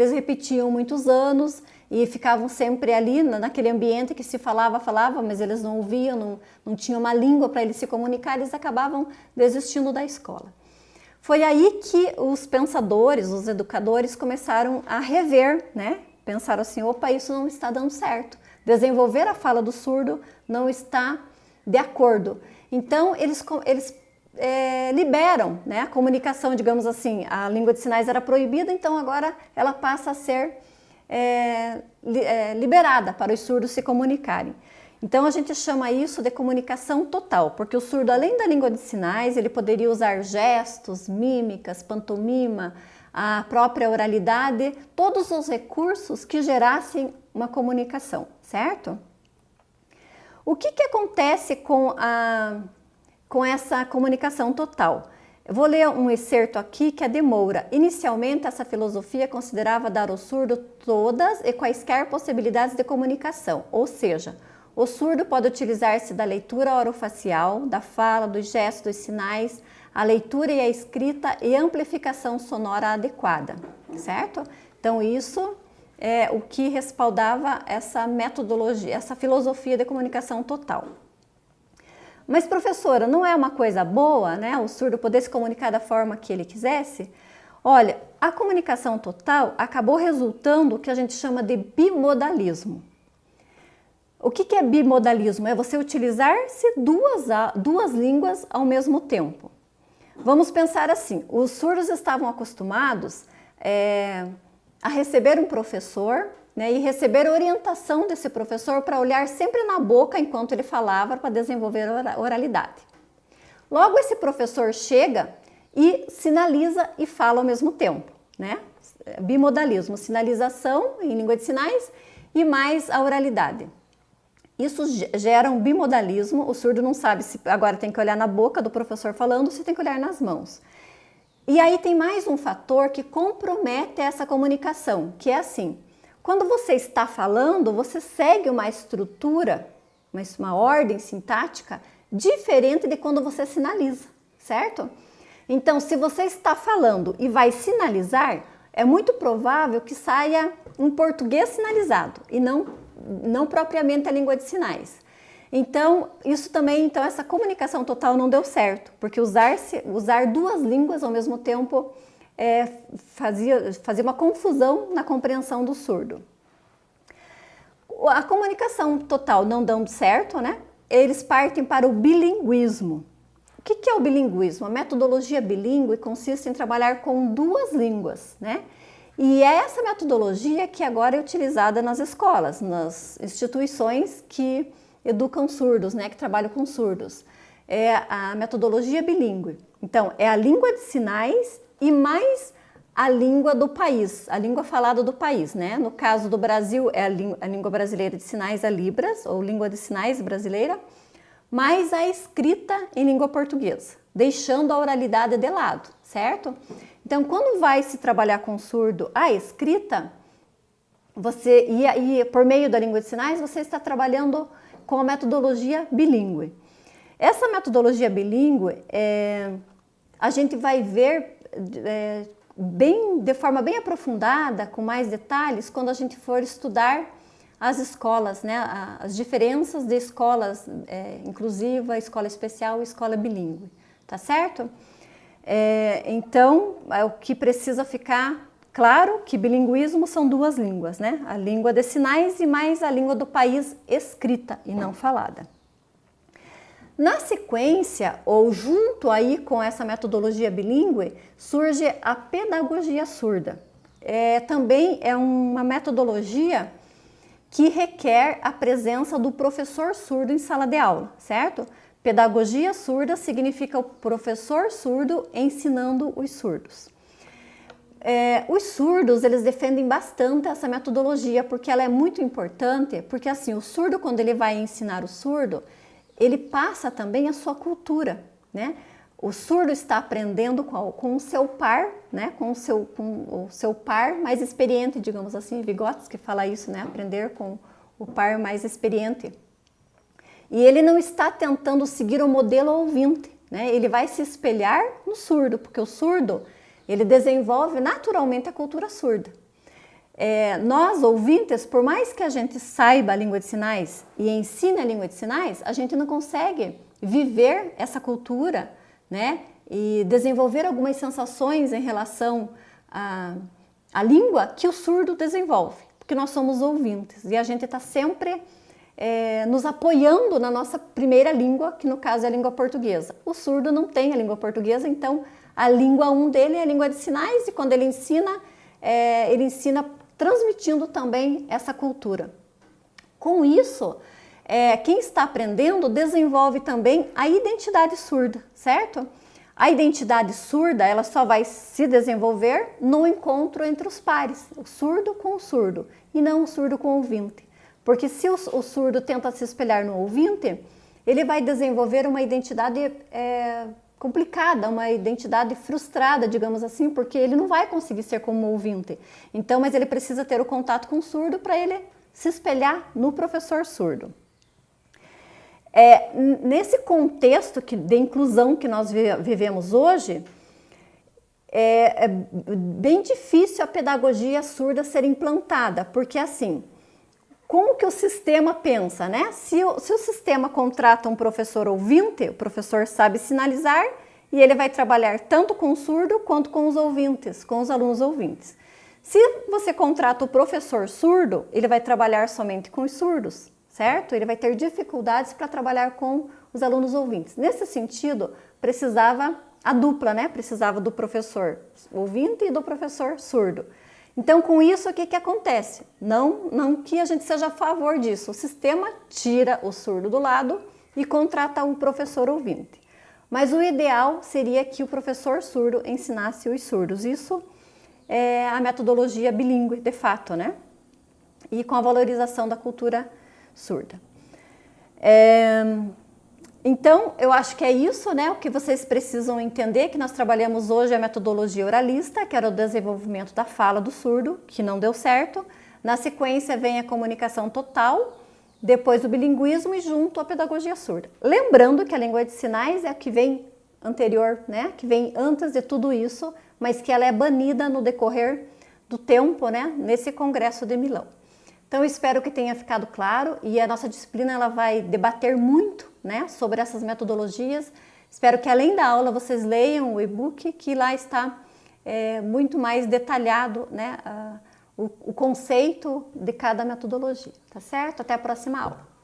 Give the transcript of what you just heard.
Eles repetiam muitos anos e ficavam sempre ali naquele ambiente que se falava, falava, mas eles não ouviam, não, não tinham uma língua para eles se comunicar, eles acabavam desistindo da escola. Foi aí que os pensadores, os educadores começaram a rever, né? Pensaram assim, opa, isso não está dando certo. Desenvolver a fala do surdo não está de acordo. Então, eles, eles é, liberam né, a comunicação, digamos assim, a língua de sinais era proibida, então agora ela passa a ser é, é, liberada para os surdos se comunicarem. Então a gente chama isso de comunicação total, porque o surdo, além da língua de sinais, ele poderia usar gestos, mímicas, pantomima, a própria oralidade, todos os recursos que gerassem uma comunicação, certo? O que, que acontece com a com essa comunicação total. Eu vou ler um excerto aqui que é de Moura. Inicialmente, essa filosofia considerava dar ao surdo todas e quaisquer possibilidades de comunicação, ou seja, o surdo pode utilizar-se da leitura orofacial, da fala, dos gestos, dos sinais, a leitura e a escrita e amplificação sonora adequada, certo? Então isso é o que respaldava essa metodologia, essa filosofia de comunicação total. Mas professora, não é uma coisa boa, né? O surdo poder se comunicar da forma que ele quisesse? Olha, a comunicação total acabou resultando o que a gente chama de bimodalismo. O que, é bimodalismo? É você utilizar-se duas, duas línguas ao mesmo tempo. Vamos pensar assim, os surdos estavam acostumados é, a receber um professor né, e receber orientação desse professor para olhar sempre na boca enquanto ele falava para desenvolver oralidade. Logo esse professor chega e sinaliza e fala ao mesmo tempo, né? Bimodalismo, sinalização em língua de sinais e mais a oralidade. Isso gera um bimodalismo, o surdo não sabe se agora tem que olhar na boca do professor falando, se tem que olhar nas mãos. E aí tem mais um fator que compromete essa comunicação, que é assim, quando você está falando, você segue uma estrutura, uma ordem sintática diferente de quando você sinaliza, certo? Então, se você está falando e vai sinalizar, é muito provável que saia um português sinalizado e não, não propriamente a língua de sinais. Então, isso também, então essa comunicação total não deu certo, porque usar, usar duas línguas ao mesmo tempo é, fazia, fazia uma confusão na compreensão do surdo. A comunicação total não dando certo, né? Eles partem para o bilinguismo. O que, é o bilinguismo? A metodologia bilíngue consiste em trabalhar com duas línguas, né? E é essa metodologia que agora é utilizada nas escolas, nas instituições que educam surdos, né, que trabalham com surdos. É a metodologia bilíngue. Então, é a língua de sinais e mais a língua do país, a língua falada do país, né? No caso do Brasil é a, a língua brasileira de sinais, a Libras, ou língua de sinais brasileira, mais a escrita em língua portuguesa, deixando a oralidade de lado, certo? Então, quando vai se trabalhar com surdo a escrita, você e, e por meio da língua de sinais, você está trabalhando com a metodologia bilíngue. Essa metodologia bilíngue, é, a gente vai ver é, bem, de forma bem aprofundada, com mais detalhes, quando a gente for estudar as escolas, né, as diferenças de escolas é, inclusiva, escola especial e escola bilíngue, tá certo? É, então, é o que precisa ficar claro que bilinguismo são duas línguas, né? A língua de sinais e mais a língua do país escrita e não falada. Na sequência, ou junto aí com essa metodologia bilíngue, surge a pedagogia surda. É, também é uma metodologia que requer a presença do professor surdo em sala de aula, certo? Pedagogia surda significa o professor surdo ensinando os surdos. É, os surdos, eles defendem bastante essa metodologia, porque ela é muito importante, porque assim, o surdo, quando ele vai ensinar o surdo, ele passa também a sua cultura, né? O surdo está aprendendo com, o seu par, né? Com o seu, com o seu par mais experiente, digamos assim, Vigotes que fala isso, né? Aprender com o par mais experiente. E ele não está tentando seguir o modelo ouvinte, né? Ele vai se espelhar no surdo, porque o surdo, ele desenvolve naturalmente a cultura surda. É, nós, ouvintes, por mais que a gente saiba a língua de sinais e ensine a língua de sinais, a gente não consegue viver essa cultura, né? E desenvolver algumas sensações em relação à, à língua que o surdo desenvolve, porque nós somos ouvintes e a gente está sempre é, nos apoiando na nossa primeira língua, que no caso é a língua portuguesa. O surdo não tem a língua portuguesa, então a língua 1 um dele é a língua de sinais e quando ele ensina, é, ele ensina transmitindo também essa cultura. Com isso, é, quem está aprendendo desenvolve também a identidade surda, certo? A identidade surda ela só vai se desenvolver no encontro entre os pares, o surdo com o surdo, e não o surdo com o ouvinte. Porque se o, o surdo tenta se espelhar no ouvinte, ele vai desenvolver uma identidade é, complicada, uma identidade frustrada, digamos assim, porque ele não vai conseguir ser como ouvinte. Então, mas ele precisa ter o contato com o surdo para ele se espelhar no professor surdo. É, nesse contexto que, de inclusão que nós vivemos hoje, é, é bem difícil a pedagogia surda ser implantada, porque assim, como que o sistema pensa, né? Se o, se o sistema contrata um professor ouvinte, o professor sabe sinalizar e ele vai trabalhar tanto com o surdo quanto com os ouvintes, com os alunos ouvintes. Se você contrata o professor surdo, ele vai trabalhar somente com os surdos, certo? Ele vai ter dificuldades para trabalhar com os alunos ouvintes. Nesse sentido, precisava a dupla, né? Precisava do professor ouvinte e do professor surdo. Então, com isso, o que, que acontece? Não, não que a gente seja a favor disso. O sistema tira o surdo do lado e contrata um professor ouvinte. Mas o ideal seria que o professor surdo ensinasse os surdos. Isso é a metodologia bilíngue, de fato, né? E com a valorização da cultura surda. É... Então, eu acho que é isso, né? O que vocês precisam entender, que nós trabalhamos hoje a metodologia oralista, que era o desenvolvimento da fala do surdo, que não deu certo. Na sequência vem a comunicação total, depois o bilinguismo e junto a pedagogia surda. Lembrando que a língua de sinais é a que vem anterior, né? Que vem antes de tudo isso, mas que ela é banida no decorrer do tempo, né? Nesse congresso de Milão. Então, espero que tenha ficado claro e a nossa disciplina ela vai debater muito né, sobre essas metodologias. Espero que além da aula vocês leiam o e-book, que lá está é, muito mais detalhado né, o, o conceito de cada metodologia, tá certo? Até a próxima aula.